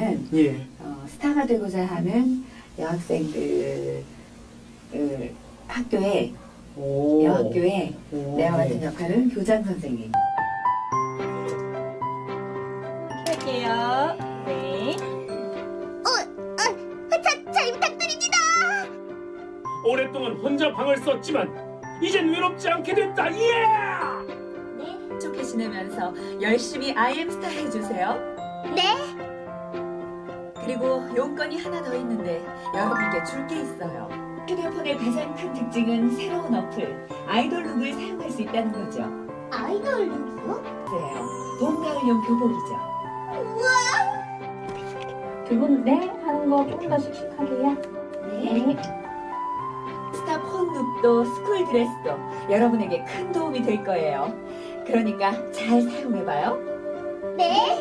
보다는 예. 어, 스타가 되고자 하는 여학생들 을 학교에 오. 여학교에 오, 내와 같은 네. 역할은 교장 선생님. 할게요. 네. 잘 부탁드립니다. 오랫동안 혼자 방을 썼지만 이젠 외롭지 않게 됐다. 예! 좋게 지내면서 열심히 아이엠스타 해주세요. 네. 그리고 용건이 하나 더 있는데 여러분께 줄 게 있어요. 휴대폰의 가장 큰 특징은 새로운 어플 아이돌 룩을 사용할 수 있다는 거죠. 아이돌 룩이요? 그래요. 봄, 가을용 교복이죠. 두분 네 하는 거 조금 더 씩씩하게요. 네. 스타 폰 룩도 school 드레스도 여러분에게 큰 도움이 될 거예요. 그러니까 잘 사용해봐요. 네.